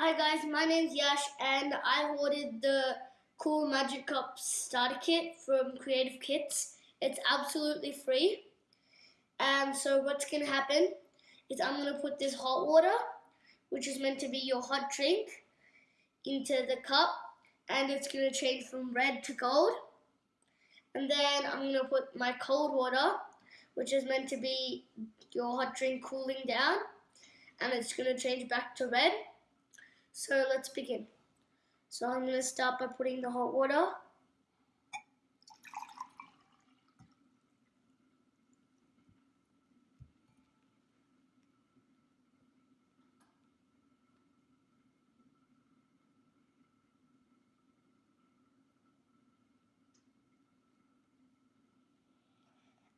Hi guys, my name's Yash and I ordered the Cool Magic Cup starter kit from Creative Kits. It's absolutely free. And so what's going to happen is I'm going to put this hot water, which is meant to be your hot drink, into the cup and it's going to change from red to gold. And then I'm going to put my cold water, which is meant to be your hot drink cooling down, and it's going to change back to red. So let's begin. So I'm going to start by putting the hot water.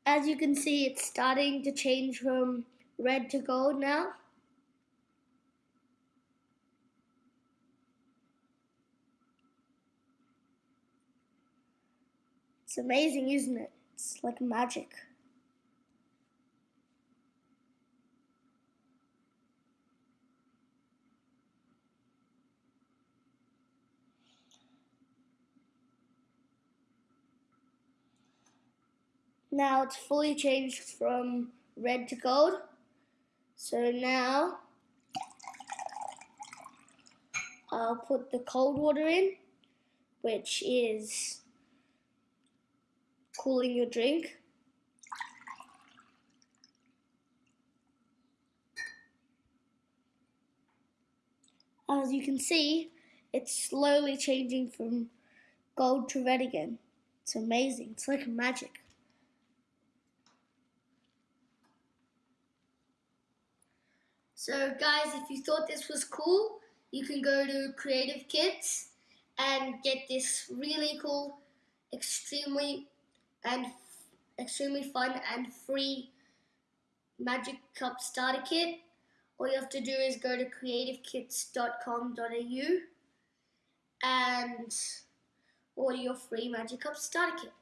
As you can see, it's starting to change from red to gold now. It's amazing, isn't it? It's like magic. Now it's fully changed from red to gold. So now I'll put the cold water in, which is cooling your drink. As you can see, it's slowly changing from gold to red again. It's amazing. It's like magic. So guys, if you thought this was cool, you can go to Creative Kits and get this really cool, extremely and extremely fun and free Magic Cup starter kit. All you have to do is go to creativekits.com.au and order your free Magic Cup starter kit.